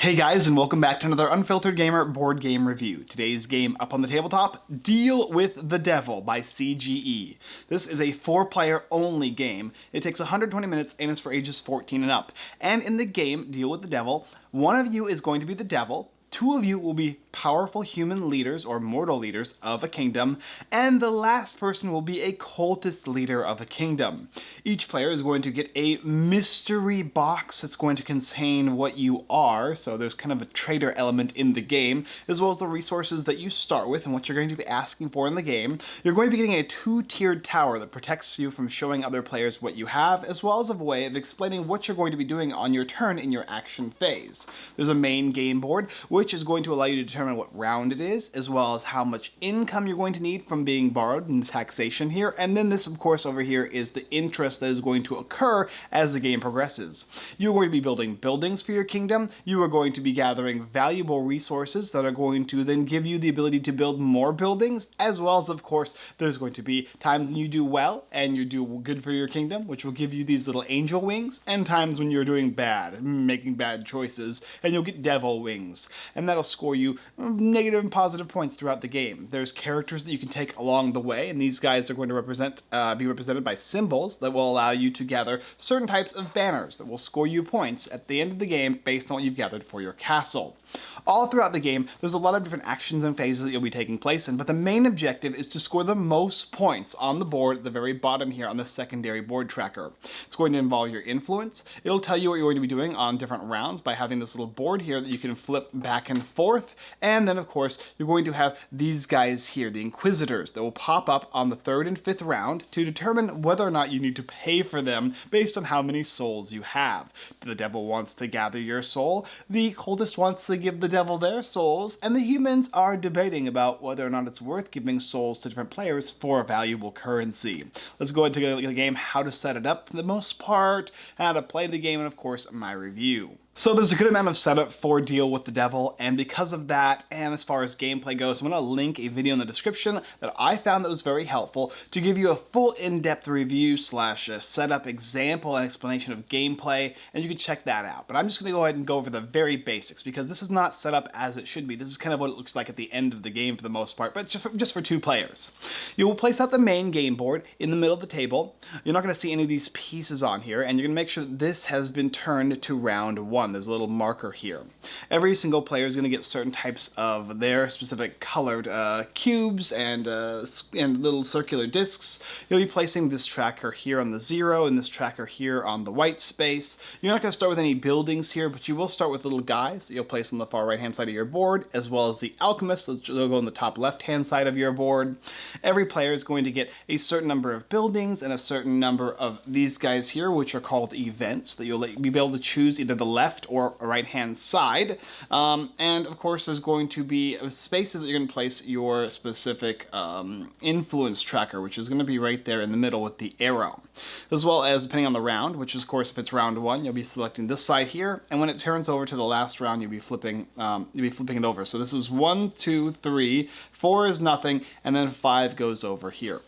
Hey guys, and welcome back to another Unfiltered Gamer board game review. Today's game up on the tabletop, Deal with the Devil by CGE. This is a four-player only game. It takes 120 minutes and is for ages 14 and up. And in the game, Deal with the Devil, one of you is going to be the devil, two of you will be powerful human leaders or mortal leaders of a kingdom, and the last person will be a cultist leader of a kingdom. Each player is going to get a mystery box that's going to contain what you are, so there's kind of a traitor element in the game, as well as the resources that you start with and what you're going to be asking for in the game. You're going to be getting a two-tiered tower that protects you from showing other players what you have, as well as a way of explaining what you're going to be doing on your turn in your action phase. There's a main game board, which is going to allow you to determine what round it is, as well as how much income you're going to need from being borrowed in taxation here. And then this, of course, over here is the interest that is going to occur as the game progresses. You're going to be building buildings for your kingdom. You are going to be gathering valuable resources that are going to then give you the ability to build more buildings, as well as, of course, there's going to be times when you do well and you do good for your kingdom, which will give you these little angel wings, and times when you're doing bad, making bad choices, and you'll get devil wings and that'll score you negative and positive points throughout the game. There's characters that you can take along the way, and these guys are going to represent, uh, be represented by symbols that will allow you to gather certain types of banners that will score you points at the end of the game based on what you've gathered for your castle. All throughout the game, there's a lot of different actions and phases that you'll be taking place in, but the main objective is to score the most points on the board at the very bottom here on the secondary board tracker. It's going to involve your influence. It'll tell you what you're going to be doing on different rounds by having this little board here that you can flip back and forth. And then, of course, you're going to have these guys here, the Inquisitors, that will pop up on the third and fifth round to determine whether or not you need to pay for them based on how many souls you have. The devil wants to gather your soul. The cultist wants to give the devil their souls, and the humans are debating about whether or not it's worth giving souls to different players for a valuable currency. Let's go into the game, how to set it up for the most part, how to play the game, and of course, my review. So there's a good amount of setup for Deal with the Devil, and because of that, and as far as gameplay goes, I'm going to link a video in the description that I found that was very helpful to give you a full in-depth review slash setup example and explanation of gameplay, and you can check that out. But I'm just going to go ahead and go over the very basics, because this is not set up as it should be. This is kind of what it looks like at the end of the game for the most part, but just for, just for two players. You will place out the main game board in the middle of the table. You're not going to see any of these pieces on here, and you're going to make sure that this has been turned to round one on. There's a little marker here. Every single player is going to get certain types of their specific colored uh, cubes and, uh, and little circular discs. You'll be placing this tracker here on the zero and this tracker here on the white space. You're not going to start with any buildings here, but you will start with little guys that you'll place on the far right hand side of your board, as well as the alchemists that will go on the top left hand side of your board. Every player is going to get a certain number of buildings and a certain number of these guys here, which are called events, that you'll be able to choose either the left left or right hand side. Um, and of course there's going to be spaces that you're going to place your specific um, influence tracker, which is going to be right there in the middle with the arrow. As well as depending on the round, which is of course if it's round one, you'll be selecting this side here. And when it turns over to the last round, you'll be flipping, um, you'll be flipping it over. So this is one, two, three, four is nothing, and then five goes over here.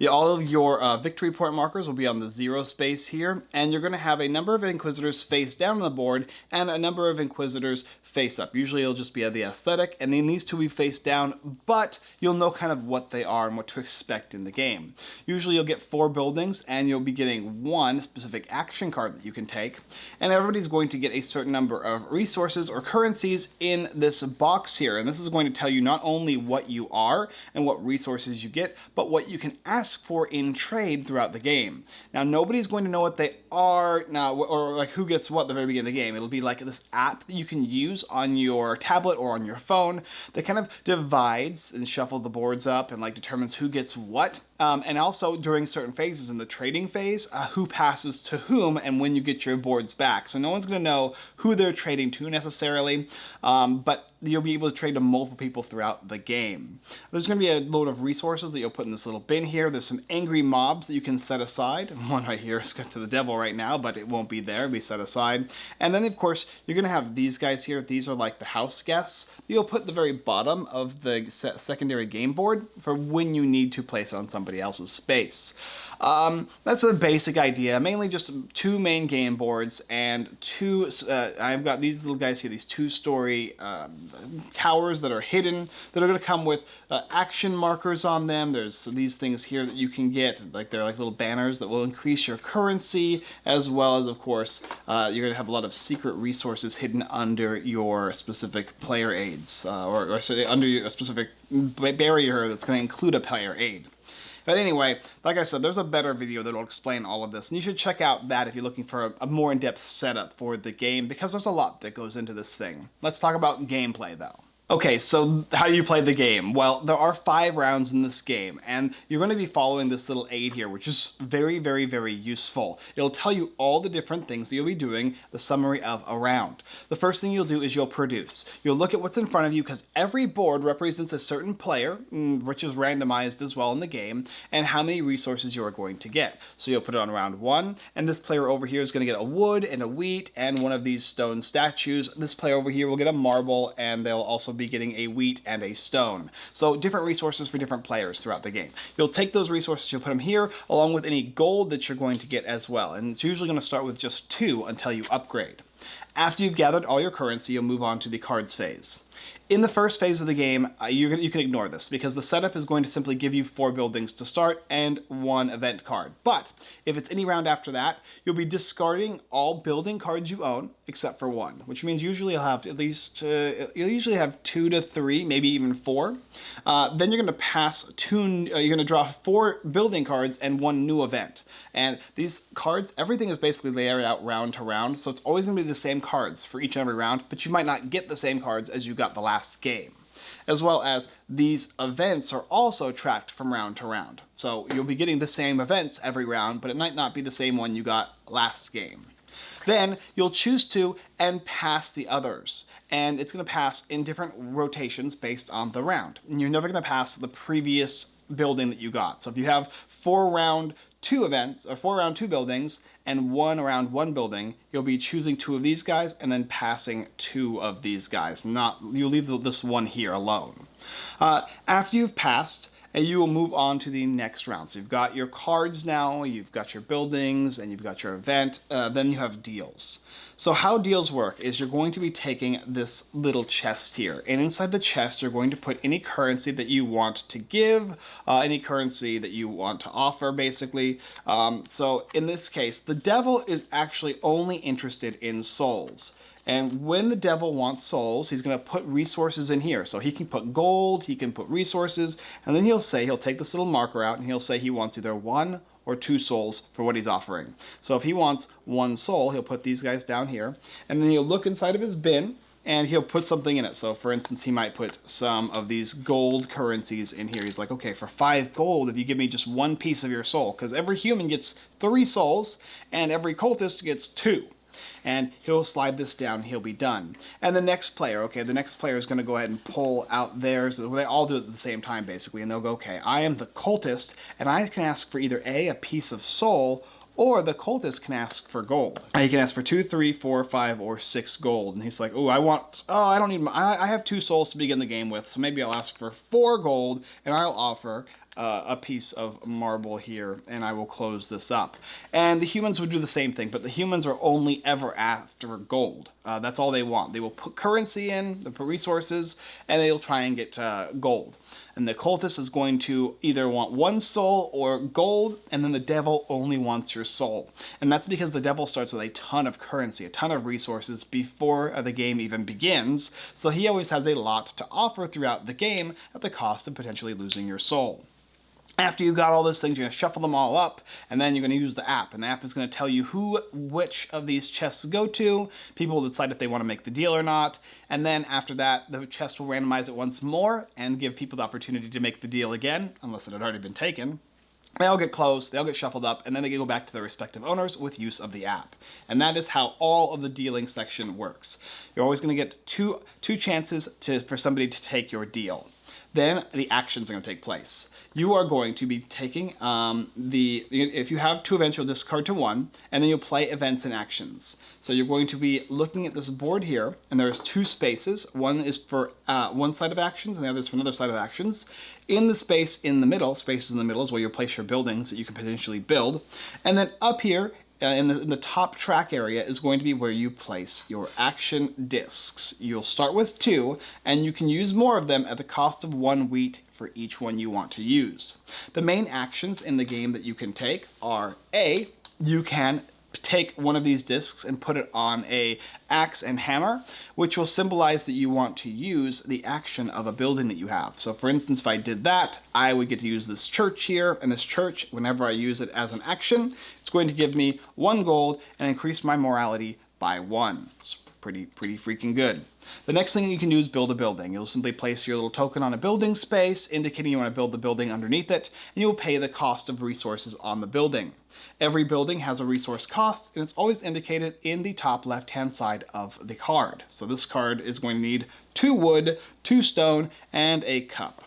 Yeah, all of your uh, victory point markers will be on the zero space here, and you're going to have a number of Inquisitors face down on the board and a number of Inquisitors face up. Usually it'll just be the aesthetic, and then these two will be face down, but you'll know kind of what they are and what to expect in the game. Usually you'll get four buildings, and you'll be getting one specific action card that you can take, and everybody's going to get a certain number of resources or currencies in this box here, and this is going to tell you not only what you are and what resources you get, but what you can ask for in trade throughout the game. Now nobody's going to know what they are now, or like who gets what at the very beginning of the game. It'll be like this app that you can use use on your tablet or on your phone that kind of divides and shuffle the boards up and like determines who gets what. Um, and also during certain phases in the trading phase, uh, who passes to whom and when you get your boards back. So no one's going to know who they're trading to necessarily, um, but you'll be able to trade to multiple people throughout the game. There's going to be a load of resources that you'll put in this little bin here. There's some angry mobs that you can set aside. One right here is got to the devil right now, but it won't be there. It'll be set aside. And then, of course, you're going to have these guys here. These are like the house guests. You'll put the very bottom of the secondary game board for when you need to place on somebody else's space. Um, that's a basic idea, mainly just two main game boards and two, uh, I've got these little guys here, these two-story um, towers that are hidden that are going to come with uh, action markers on them. There's these things here that you can get, like they're like little banners that will increase your currency, as well as, of course, uh, you're going to have a lot of secret resources hidden under your specific player aids, uh, or, or sorry, under a specific barrier that's going to include a player aid. But anyway, like I said, there's a better video that will explain all of this, and you should check out that if you're looking for a, a more in-depth setup for the game, because there's a lot that goes into this thing. Let's talk about gameplay, though. Okay, so how do you play the game? Well, there are five rounds in this game, and you're going to be following this little aid here, which is very, very, very useful. It'll tell you all the different things that you'll be doing, the summary of a round. The first thing you'll do is you'll produce. You'll look at what's in front of you, because every board represents a certain player, mm, which is randomized as well in the game, and how many resources you are going to get. So you'll put it on round one, and this player over here is going to get a wood and a wheat and one of these stone statues. This player over here will get a marble, and they'll also be getting a wheat and a stone. So different resources for different players throughout the game. You'll take those resources, you'll put them here, along with any gold that you're going to get as well. And it's usually going to start with just two until you upgrade. After you've gathered all your currency, you'll move on to the cards phase. In the first phase of the game, uh, you can ignore this because the setup is going to simply give you four buildings to start and one event card. But if it's any round after that, you'll be discarding all building cards you own except for one, which means usually you'll have at least, uh, you'll usually have two to three, maybe even four. Uh, then you're going to pass two, uh, you're going to draw four building cards and one new event. And these cards, everything is basically layered out round to round, so it's always going to be the same cards for each and every round, but you might not get the same cards as you got the last last game. As well as these events are also tracked from round to round. So you'll be getting the same events every round, but it might not be the same one you got last game. Then you'll choose to and pass the others. And it's going to pass in different rotations based on the round. And you're never going to pass the previous building that you got. So if you have four round two events, or four round two buildings, and one around one building, you'll be choosing two of these guys and then passing two of these guys. Not You'll leave this one here alone. Uh, after you've passed, and you will move on to the next round. So you've got your cards now, you've got your buildings, and you've got your event, uh, then you have deals. So how deals work is you're going to be taking this little chest here, and inside the chest you're going to put any currency that you want to give, uh, any currency that you want to offer, basically. Um, so in this case, the devil is actually only interested in souls. And when the devil wants souls, he's going to put resources in here. So he can put gold, he can put resources, and then he'll say, he'll take this little marker out and he'll say he wants either one or two souls for what he's offering. So if he wants one soul, he'll put these guys down here, and then he'll look inside of his bin, and he'll put something in it. So for instance, he might put some of these gold currencies in here. He's like, okay, for five gold, if you give me just one piece of your soul, because every human gets three souls, and every cultist gets two and he'll slide this down, he'll be done. And the next player, okay, the next player is going to go ahead and pull out theirs. They all do it at the same time, basically, and they'll go, okay, I am the cultist, and I can ask for either A, a piece of soul, or the cultist can ask for gold. Now he can ask for two, three, four, five, or six gold. And he's like, oh, I want, oh, I don't need, my, I, I have two souls to begin the game with, so maybe I'll ask for four gold, and I'll offer uh, a piece of marble here and I will close this up. And the humans would do the same thing, but the humans are only ever after gold. Uh, that's all they want. They will put currency in, they put resources, and they'll try and get uh, gold. And the cultist is going to either want one soul or gold, and then the devil only wants your soul. And that's because the devil starts with a ton of currency, a ton of resources before the game even begins, so he always has a lot to offer throughout the game at the cost of potentially losing your soul. After you got all those things, you're to shuffle them all up, and then you're to use the app. And the app is to tell you who, which of these chests go to. People will decide if they want to make the deal or not. And then after that, the chest will randomize it once more and give people the opportunity to make the deal again, unless it had already been taken. They all get closed, they all get shuffled up, and then they go back to their respective owners with use of the app. And that is how all of the dealing section works. You're always to get two, two chances to, for somebody to take your deal. Then the actions are going to take place. You are going to be taking um, the, if you have two events, you'll discard to one, and then you'll play events and actions. So you're going to be looking at this board here, and there's two spaces. One is for uh, one side of actions, and the other is for another side of actions. In the space in the middle, spaces in the middle is where you place your buildings that you can potentially build. And then up here Uh, in, the, in, the, top track area is going to be where you place your action discs. You'll start with two, and you can use more of them at the cost of one wheat for each one you want to use. The main actions in the game that you can take are A, you can take one of these discs and put it on a axe and hammer, which will symbolize that you want to use the action of a building that you have. So for instance, if I did that, I would get to use this church here, and this church, whenever I use it as an action, it's going to give me one gold and increase my morality by one. It's pretty, pretty freaking good. The next thing you can do is build a building. You'll simply place your little token on a building space, indicating you want to build the building underneath it, and you'll pay the cost of resources on the building. Every building has a resource cost, and it's always indicated in the top left-hand side of the card. So this card is going to need two wood, two stone, and a cup.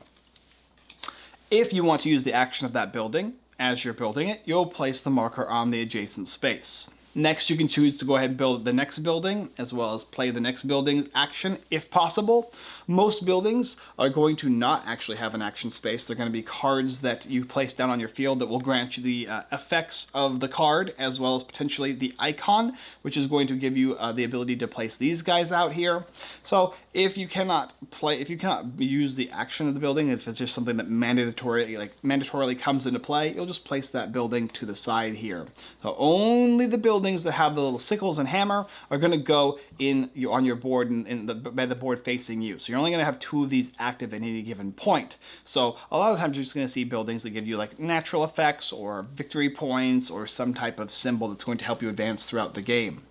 If you want to use the action of that building, as you're building it, you'll place the marker on the adjacent space. Next, you can choose to go ahead and build the next building, as well as play the next building's action if possible. Most buildings are going to not actually have an action space. They're going to be cards that you place down on your field that will grant you the uh, effects of the card, as well as potentially the icon, which is going to give you uh, the ability to place these guys out here. So if you cannot play, if you cannot use the action of the building, if it's just something that mandatory, like mandatorily comes into play, you'll just place that building to the side here. So only the buildings that have the little sickles and hammer are going to go in your, on your board and in the, by the board facing you. So you're only going to have two of these active at any given point. So a lot of times you're just going to see buildings that give you like natural effects or victory points or some type of symbol that's going to help you advance throughout the game.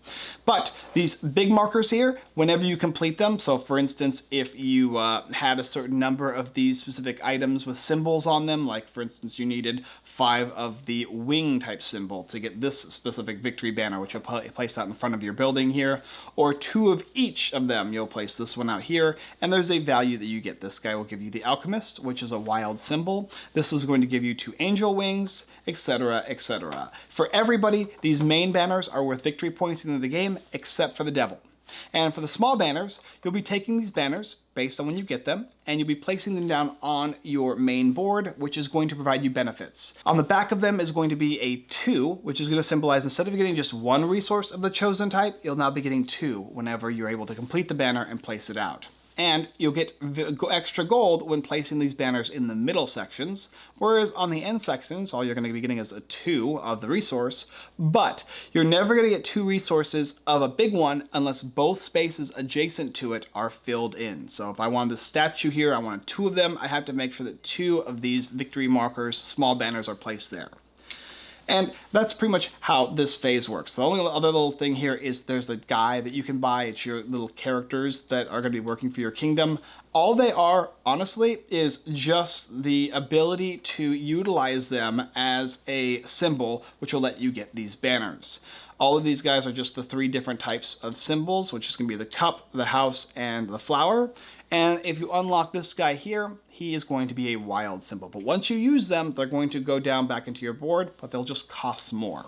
But these big markers here, whenever you complete them, so for instance, if you uh, had a certain number of these specific items with symbols on them, like for instance, you needed five of the wing type symbol to get this specific victory banner, which you'll place out in front of your building here, or two of each of them, you'll place this one out here, and there's a value that you get. This guy will give you the Alchemist, which is a wild symbol. This is going to give you two angel wings, etc., etc. For everybody, these main banners are worth victory points in the game, except for the devil. And for the small banners, you'll be taking these banners based on when you get them, and you'll be placing them down on your main board, which is going to provide you benefits. On the back of them is going to be a two, which is going to symbolize instead of getting just one resource of the chosen type, you'll now be getting two whenever you're able to complete the banner and place it out and you'll get extra gold when placing these banners in the middle sections, whereas on the end sections, all you're going to be getting is a 2 of the resource, but you're never going to get two resources of a big one unless both spaces adjacent to it are filled in. So if I wanted a statue here, I wanted two of them, I have to make sure that two of these victory markers, small banners, are placed there. And that's pretty much how this phase works. The only other little thing here is there's a guy that you can buy. It's your little characters that are going to be working for your kingdom. All they are, honestly, is just the ability to utilize them as a symbol, which will let you get these banners. All of these guys are just the three different types of symbols, which is going to be the cup, the house, and the flower. And if you unlock this guy here, he is going to be a wild symbol. But once you use them, they're going to go down back into your board, but they'll just cost more.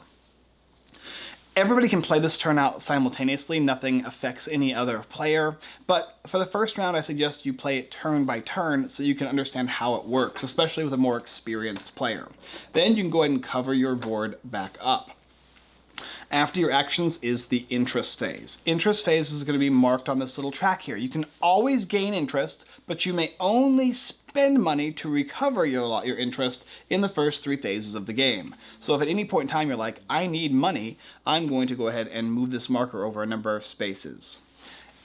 Everybody can play this turn out simultaneously, nothing affects any other player, but for the first round I suggest you play it turn by turn so you can understand how it works, especially with a more experienced player. Then you can go ahead and cover your board back up. After your actions is the interest phase. Interest phase is going to be marked on this little track here. You can always gain interest, but you may only spend money to recover your, your interest in the first three phases of the game. So if at any point in time you're like, I need money, I'm going to go ahead and move this marker over a number of spaces.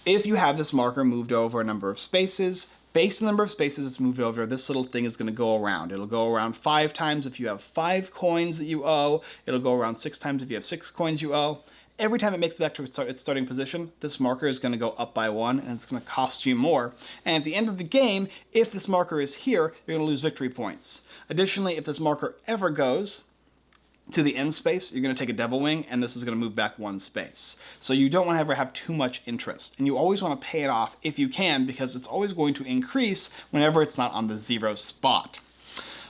If you have this marker moved over a number of spaces, Based on the number of spaces it's moved over, this little thing is going to go around. It'll go around five times if you have five coins that you owe. It'll go around six times if you have six coins you owe. Every time it makes it back to its starting position, this marker is going to go up by one, and it's going to cost you more. And at the end of the game, if this marker is here, you're going to lose victory points. Additionally, if this marker ever goes, to the end space, you're going to take a devil wing, and this is going to move back one space. So you don't want to ever have too much interest, and you always want to pay it off if you can, because it's always going to increase whenever it's not on the zero spot.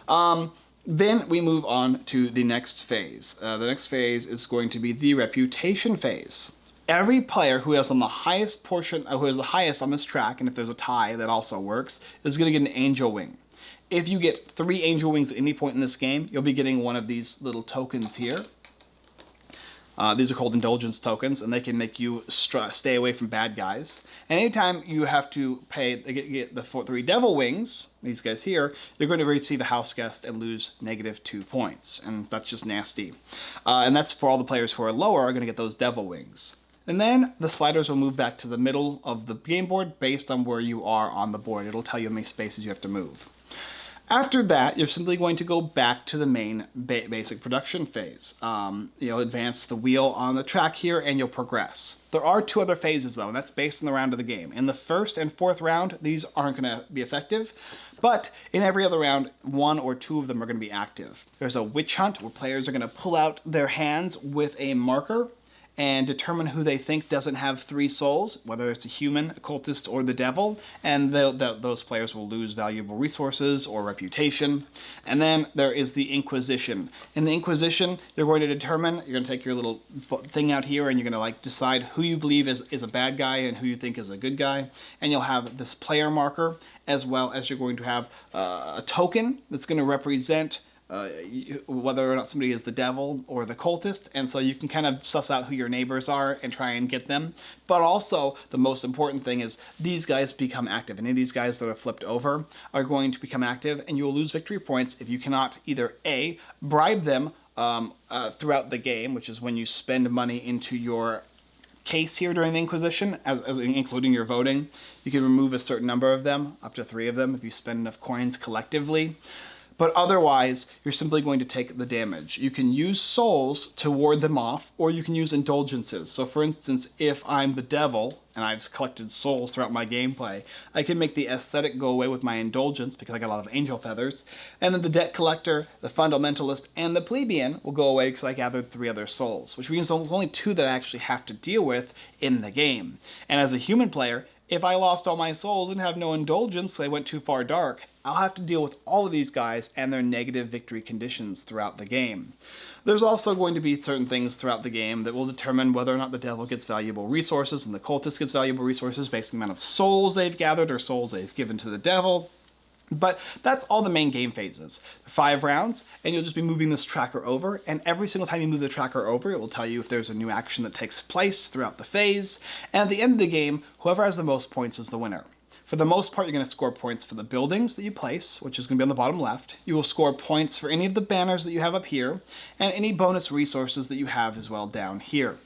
Um, then we move on to the next phase. Uh, the next phase is going to be the reputation phase. Every player who has on the highest portion, uh, who has the highest on this track, and if there's a tie, that also works, is going to get an angel wing. If you get three angel wings at any point in this game, you'll be getting one of these little tokens here. Uh, these are called indulgence tokens, and they can make you stay away from bad guys. And anytime you have to pay get, get the four, three devil wings, these guys here, you're going to receive a house guest and lose negative two points, and that's just nasty. Uh, and that's for all the players who are lower are going to get those devil wings. And then the sliders will move back to the middle of the game board based on where you are on the board. It'll tell you how many spaces you have to move. After that, you're simply going to go back to the main ba basic production phase. Um, you'll advance the wheel on the track here and you'll progress. There are two other phases though, and that's based on the round of the game. In the first and fourth round, these aren't going to be effective, but in every other round, one or two of them are going to be active. There's a witch hunt where players are going to pull out their hands with a marker and determine who they think doesn't have three souls, whether it's a human, a cultist, or the devil, and the, those players will lose valuable resources or reputation. And then there is the Inquisition. In the Inquisition, you're going to determine, you're going to take your little thing out here and you're going to like decide who you believe is, is a bad guy and who you think is a good guy. And you'll have this player marker as well as you're going to have uh, a token that's going to represent uh, whether or not somebody is the devil or the cultist, and so you can kind of suss out who your neighbors are and try and get them. But also, the most important thing is these guys become active. Any of these guys that are flipped over are going to become active, and you will lose victory points if you cannot either A, bribe them um, uh, throughout the game, which is when you spend money into your case here during the Inquisition, as, as, including your voting. You can remove a certain number of them, up to three of them, if you spend enough coins collectively but otherwise you're simply going to take the damage. You can use souls to ward them off, or you can use indulgences. So for instance, if I'm the devil, and I've collected souls throughout my gameplay, I can make the aesthetic go away with my indulgence because I got a lot of angel feathers, and then the debt collector, the fundamentalist, and the plebeian will go away because I gathered three other souls, which means there's only two that I actually have to deal with in the game. And as a human player, if I lost all my souls and have no indulgence, they went too far dark, I'll have to deal with all of these guys and their negative victory conditions throughout the game. There's also going to be certain things throughout the game that will determine whether or not the devil gets valuable resources and the cultist gets valuable resources based on the amount of souls they've gathered or souls they've given to the devil. But that's all the main game phases. Five rounds, and you'll just be moving this tracker over, and every single time you move the tracker over, it will tell you if there's a new action that takes place throughout the phase, and at the end of the game, whoever has the most points is the winner. For the most part, you're going to score points for the buildings that you place, which is going to be on the bottom left. You will score points for any of the banners that you have up here, and any bonus resources that you have as well down here.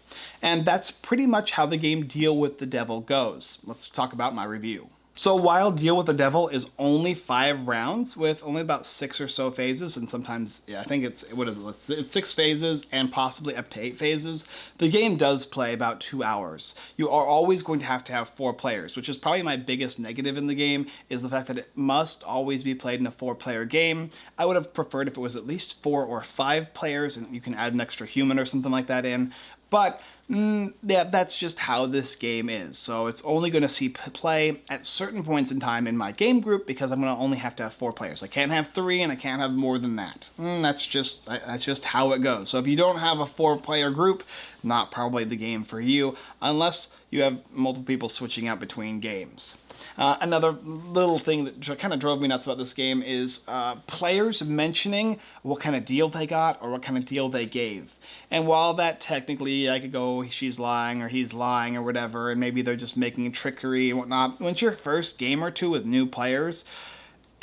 And that's pretty much how the game Deal with the Devil goes. Let's talk about my review. So while Deal with the Devil is only five rounds with only about six or so phases, and sometimes, yeah, I think it's, what is it, it's six phases and possibly up to eight phases, the game does play about two hours. You are always going to have to have four players, which is probably my biggest negative in the game, is the fact that it must always be played in a four-player game. I would have preferred if it was at least four or five players, and you can add an extra human or something like that in, but mm, yeah, that's just how this game is. So it's only going to see play at certain points in time in my game group because I'm going to only have to have four players. I can't have three and I can't have more than that. Mm, that's just that's just how it goes. So if you don't have a four-player group, not probably the game for you unless you have multiple people switching out between games. Uh, another little thing that kind of drove me nuts about this game is uh, players mentioning what kind of deal they got or what kind of deal they gave. And while that technically I could go, she's lying or he's lying or whatever, and maybe they're just making trickery and whatnot, once your first game or two with new players,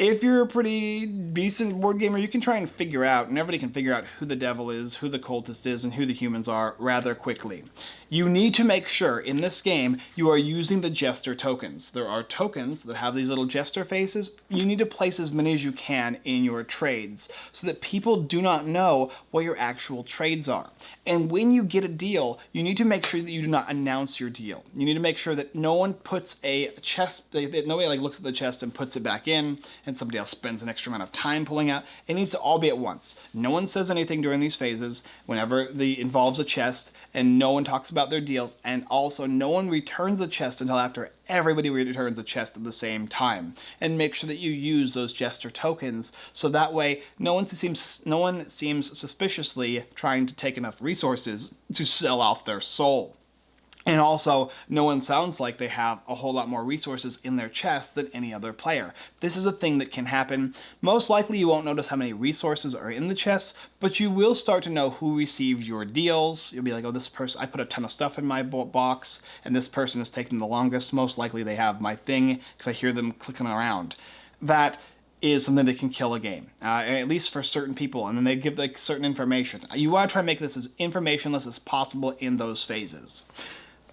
if you're a pretty decent board gamer, you can try and figure out, and everybody can figure out who the devil is, who the cultist is, and who the humans are rather quickly. You need to make sure in this game you are using the jester tokens. There are tokens that have these little jester faces. You need to place as many as you can in your trades so that people do not know what your actual trades are. And when you get a deal, you need to make sure that you do not announce your deal. You need to make sure that no one puts a chest, nobody like looks at the chest and puts it back in, and somebody else spends an extra amount of time pulling out. It needs to all be at once. No one says anything during these phases whenever the involves a chest, and no one talks about their deals, and also no one returns the chest until after everybody returns a chest at the same time. And make sure that you use those jester tokens so that way no one seems no one seems suspiciously trying to take enough resources to sell off their soul. And also, no one sounds like they have a whole lot more resources in their chest than any other player. This is a thing that can happen. Most likely you won't notice how many resources are in the chest, but you will start to know who received your deals. You'll be like, oh, this person, I put a ton of stuff in my box, and this person is taking the longest. Most likely they have my thing, because I hear them clicking around. That is something that can kill a game, uh, at least for certain people, and then they give like certain information. You want to try and make this as informationless as possible in those phases.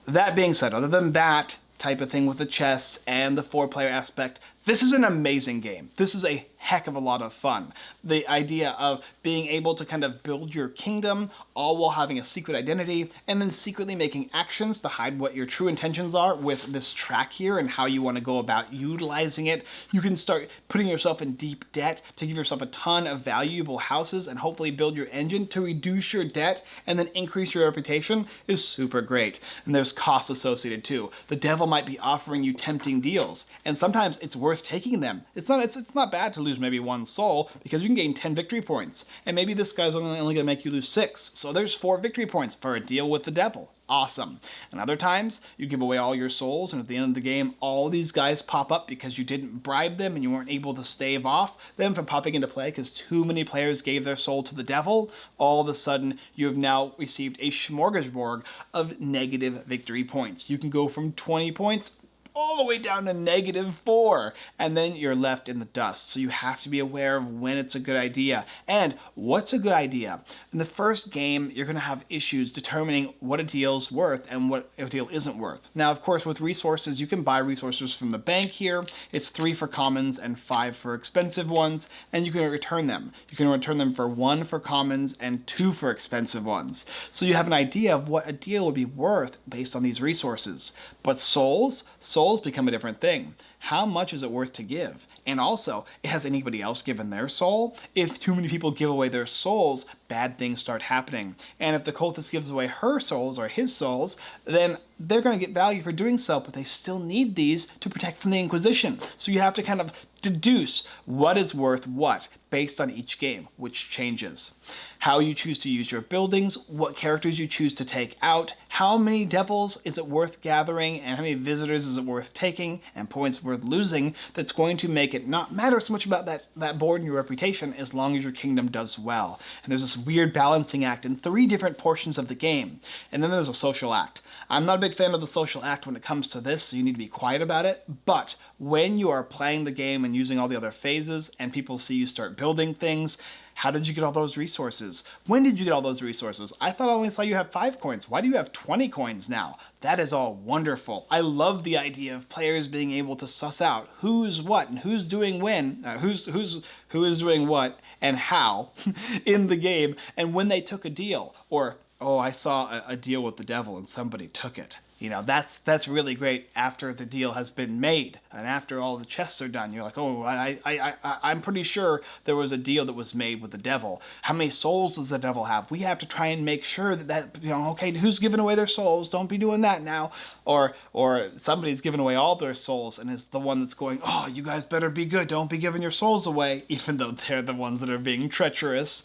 That being said, other than that type of thing with the chess and the four player aspect, this is an amazing game. This is a heck of a lot of fun. The idea of being able to kind of build your kingdom all while having a secret identity and then secretly making actions to hide what your true intentions are with this track here and how you want to go about utilizing it. You can start putting yourself in deep debt to give yourself a ton of valuable houses and hopefully build your engine to reduce your debt and then increase your reputation is super great. And there's costs associated too. The devil might be offering you tempting deals and sometimes it's worth taking them. It's not, it's, it's not bad to lose maybe one soul because you can gain 10 victory points. And maybe this guy's only, only to make you lose 6. So there's 4 victory points for a deal with the devil. Awesome. And other times, you give away all your souls, and at the end of the game, all these guys pop up because you didn't bribe them and you weren't able to stave off them from popping into play because too many players gave their soul to the devil. All of a sudden, you have now received a smorgasbord of negative victory points. You can go from 20 points all the way down to negative four, and then you're left in the dust. So you have to be aware of when it's a good idea and what's a good idea. In the first game, you're going to have issues determining what a deal's worth and what a deal isn't worth. Now, of course, with resources, you can buy resources from the bank here. It's three for commons and five for expensive ones, and you can return them. You can return them for one for commons and two for expensive ones. So you have an idea of what a deal would be worth based on these resources. But souls, souls become a different thing. How much is it worth to give? And also, has anybody else given their soul? If too many people give away their souls, bad things start happening. And if the cultist gives away her souls or his souls, then they're going to get value for doing so, but they still need these to protect from the Inquisition. So you have to kind of deduce what is worth what based on each game, which changes. How you choose to use your buildings, what characters you choose to take out, how many devils is it worth gathering, and how many visitors is it worth taking, and points worth losing, that's going to make it not matter so much about that, that board and your reputation as long as your kingdom does well. And there's this weird balancing act in three different portions of the game. And then there's a social act. I'm not a big fan of the social act when it comes to this, so you need to be quiet about it, but when you are playing the game and using all the other phases and people see you start building things, how did you get all those resources? When did you get all those resources? I thought I only saw you have 5 coins. Why do you have 20 coins now? That is all wonderful. I love the idea of players being able to suss out who's what and who's doing when, uh, who's who's who is doing what and how in the game and when they took a deal or oh, I saw a, a deal with the devil and somebody took it. You know, that's that's really great after the deal has been made and after all the chests are done. You're like, oh, I, I, I, I'm pretty sure there was a deal that was made with the devil. How many souls does the devil have? We have to try and make sure that that, you know, okay, who's giving away their souls? Don't be doing that now. Or, or somebody's giving away all their souls and is the one that's going, oh, you guys better be good. Don't be giving your souls away, even though they're the ones that are being treacherous.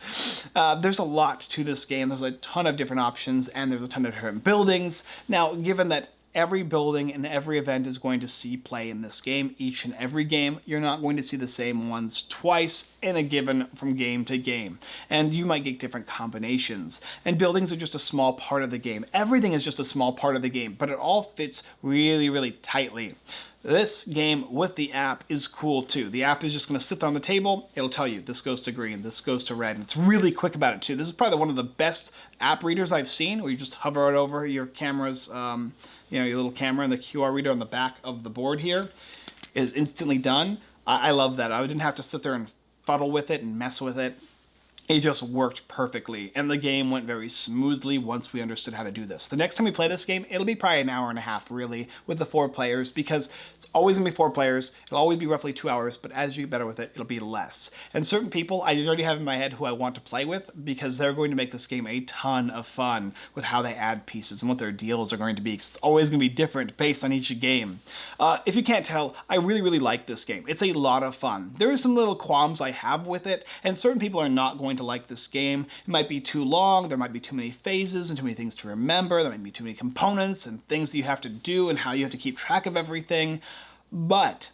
Uh, there's a lot to this game. There's a ton of different options and there's a ton of different buildings. Now, given given that every building and every event is going to see play in this game, each and every game, you're not going to see the same ones twice in a given from game to game. And you might get different combinations. And buildings are just a small part of the game. Everything is just a small part of the game, but it all fits really, really tightly. This game with the app is cool too. The app is just going to sit on the table. It'll tell you this goes to green, this goes to red. And it's really quick about it too. This is probably one of the best app readers I've seen where you just hover it over your camera's, um, you know, your little camera and the QR reader on the back of the board here is instantly done. I, I love that. I didn't have to sit there and fuddle with it and mess with it. It just worked perfectly and the game went very smoothly once we understood how to do this. The next time we play this game, it'll be probably an hour and a half really with the four players because it's always gonna be four players. It'll always be roughly two hours, but as you get better with it, it'll be less. And certain people I already have in my head who I want to play with because they're going to make this game a ton of fun with how they add pieces and what their deals are going to be. It's always gonna be different based on each game. Uh, if you can't tell, I really, really like this game. It's a lot of fun. There are some little qualms I have with it, and certain people are not going to to like this game. It might be too long, there might be too many phases and too many things to remember, there might be too many components and things that you have to do and how you have to keep track of everything. But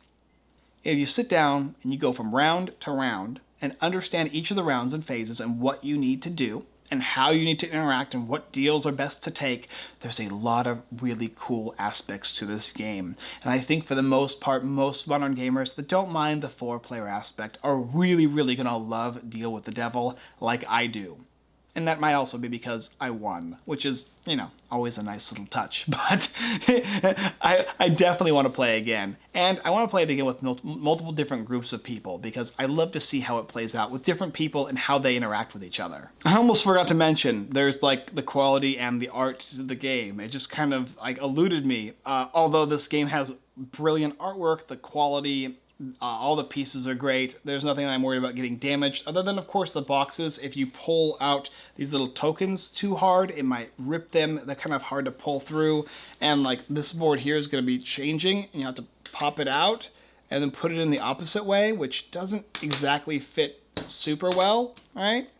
if you sit down and you go from round to round and understand each of the rounds and phases and what you need to do, and how you need to interact and what deals are best to take, there's a lot of really cool aspects to this game. And I think for the most part, most modern gamers that don't mind the four player aspect are really, really gonna love Deal with the Devil like I do. And that might also be because I won, which is, you know, always a nice little touch. But I, I definitely want to play again. And I want to play it again with multiple different groups of people because I love to see how it plays out with different people and how they interact with each other. I almost forgot to mention, there's like the quality and the art to the game. It just kind of like eluded me. Uh, although this game has brilliant artwork, the quality uh, all the pieces are great. There's nothing I'm worried about getting damaged, other than, of course, the boxes. If you pull out these little tokens too hard, it might rip them. They're kind of hard to pull through. And, like, this board here is going to be changing, and you have to pop it out and then put it in the opposite way, which doesn't exactly fit super well, right?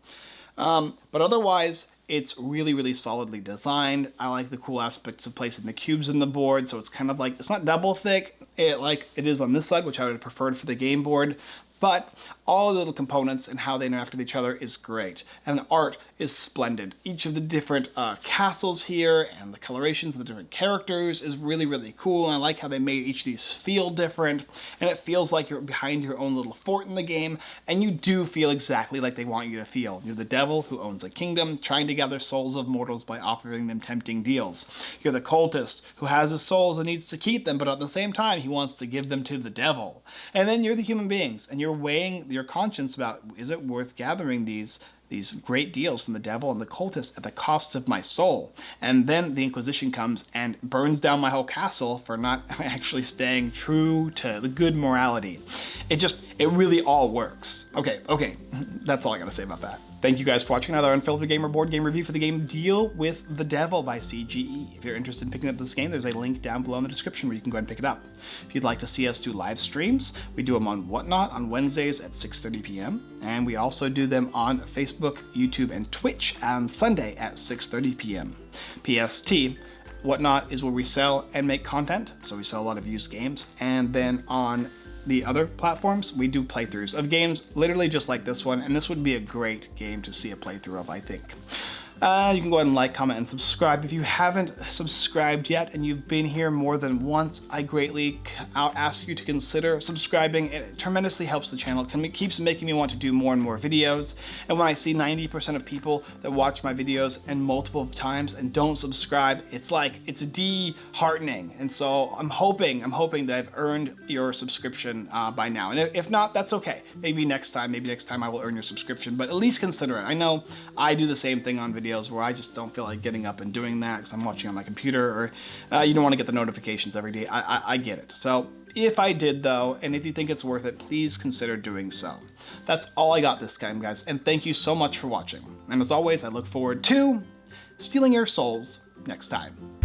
Um, but otherwise, it's really, really solidly designed. I like the cool aspects of placing the cubes in the board, so it's kind of like, it's not double thick, it, like it is on this side, which I would have preferred for the game board, but all the little components and how they interact with each other is great. And the art is splendid. Each of the different uh, castles here and the colorations of the different characters is really, really cool. And I like how they made each of these feel different. And it feels like you're behind your own little fort in the game. And you do feel exactly like they want you to feel. You're the devil who owns a kingdom, trying to gather souls of mortals by offering them tempting deals. You're the cultist who has his souls and needs to keep them, but at the same time, he wants to give them to the devil. And then you're the human beings, and you're weighing your conscience about, is it worth gathering these these great deals from the devil and the cultists at the cost of my soul. And then the Inquisition comes and burns down my whole castle for not actually staying true to the good morality. It just, it really all works. Okay, okay, that's all I gotta say about that. Thank you guys for watching another Unfiltered Gamer board game review for the game Deal with the Devil by CGE. If you're interested in picking up this game, there's a link down below in the description where you can go ahead and pick it up. If you'd like to see us do live streams, we do them on Whatnot on Wednesdays at 6.30 p.m. And we also do them on Facebook, YouTube, and Twitch on Sunday at 6.30 p.m. PST, Whatnot is where we sell and make content, so we sell a lot of used games. And then on the other platforms, we do playthroughs of games literally just like this one, and this would be a great game to see a playthrough of, I think. Uh, you can go ahead and like, comment, and subscribe. If you haven't subscribed yet and you've been here more than once, I greatly I'll ask you to consider subscribing. It tremendously helps the channel. It keeps making me want to do more and more videos. And when I see 90% of people that watch my videos and multiple times and don't subscribe, it's like, it's disheartening. And so I'm hoping, I'm hoping that I've earned your subscription uh, by now. And if not, that's okay. Maybe next time, maybe next time I will earn your subscription, but at least consider it. I know I do the same thing on videos videos where I just don't feel like getting up and doing that because I'm watching on my computer or uh, you don't want to get the notifications every day. I, I, I get it. So if I did though, and if you think it's worth it, please consider doing so. That's all I got this time, guys, and thank you so much for watching. And as always, I look forward to stealing your souls next time.